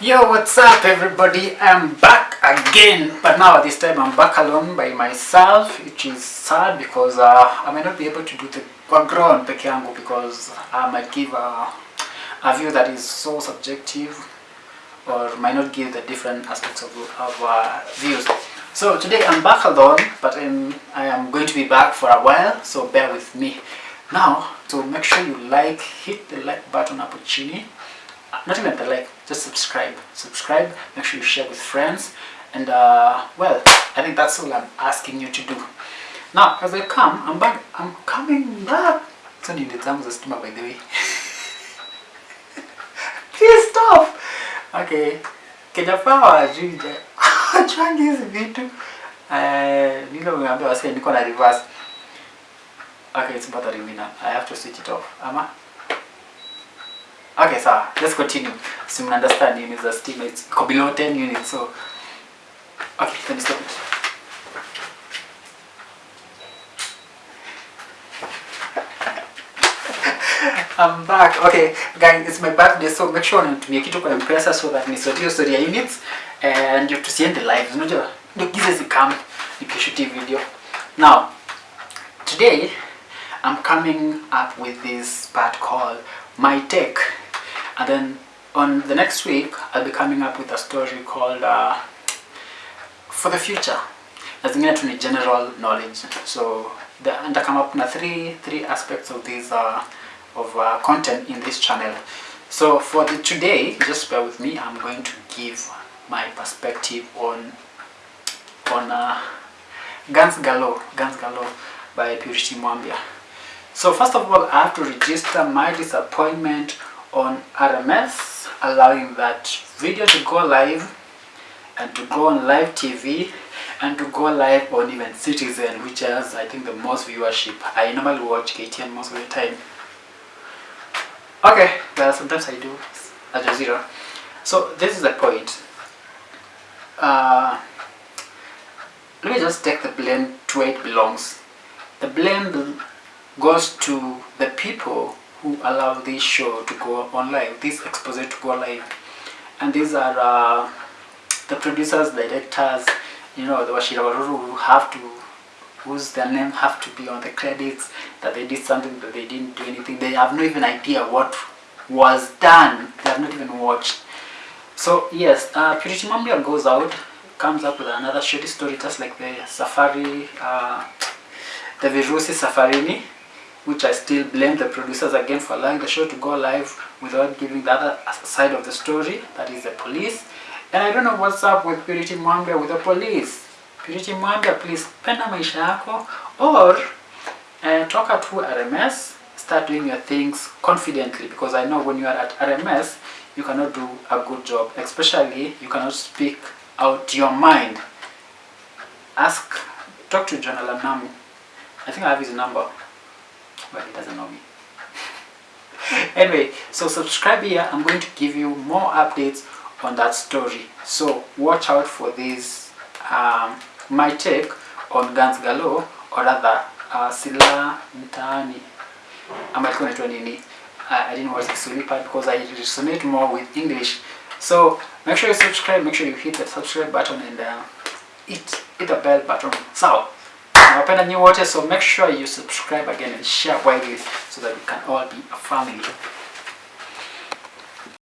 Yo, what's up everybody? I'm back again, but now this time I'm back alone by myself, which is sad because uh, I may not be able to do the background yangu because I might give a, a view that is so subjective or might not give the different aspects of, of uh, views. So today I'm back alone, but um, I am going to be back for a while, so bear with me. Now, so make sure you like, hit the like button chini not even the like just subscribe. Subscribe make sure you share with friends and uh, well I think that's all I'm asking you to do. Now as I come I'm back I'm coming back. So ni zangu za stima by the way. Please stop. Okay. Kenya Power ajuja changi hizi vitu. Eh nilo nimeambia wasi niko na reverse. Okay it's bothering me now I have to switch it off. Ama Okay, sawa. Let's continue. So you understand units are still it's below 10 units. So okay, let me stop it. I'm back. Okay, guys, it's my birthday so make sure unitumie kitu kwa M-Pesa so that nisotie story units and you tusiende live. Unajua ndio gize zikam nikishuti video. Now, today I'm coming up with this part called My Take. And then on the next week, I'll be coming up with a story called uh, For the Future. Na zingine tu general knowledge. So the, and I come up with three three aspects of this uh, of uh, content in this channel. So for the today, just bear with me. I'm going to give my perspective on on uh, Guns Galore, Guns Galore by Purity Mwambia. So first of all, I have to register my disappointment on RMS, allowing that video to go live and to go on live TV and to go live on even Citizen, which has I think the most viewership. I normally watch KTN most of the time. Okay, well sometimes I do Al Jazeera. So this is the point. Uh, let me just take the blame to where it belongs. The blame goes to the people who allow this show to go on live, this exposure to go live. And these are uh, the producers, directors, you know, the Washira Waruru who have to, whose their name have to be on the credits, that they did something, but they didn't do anything. They have no even idea what was done. They have not even watched. So yes, uh, Purity Mwambia goes out, comes up with another shitty story just like the Safari, uh, the Virusi Safarini, which I still blame the producers again for allowing the show to go live without giving the other side of the story, that is the police. And I don't know what's up with Purity Mwambia with the police. Purity Mwambia, please penda maisha yako or uh, toka to RMS, start doing your things confidently because I know when you are at RMS, you cannot do a good job, especially you cannot speak out your mind. Ask, talk to John-Allan Namu. I think I have his number but he doesn't know me. anyway, so subscribe here. I'm going to give you more updates on that story. So watch out for this, um, my take on Guns Galore or rather uh, Sila Mtaani. Ama ilikuwa inaitwa nini? I didn't watch the Kiswahili part because I resonate more with English. So make sure you subscribe, make sure you hit the subscribe button and uh, hit, hit the bell button. So nawapenda New wote so make sure you subscribe again and share widely so that we can all be a family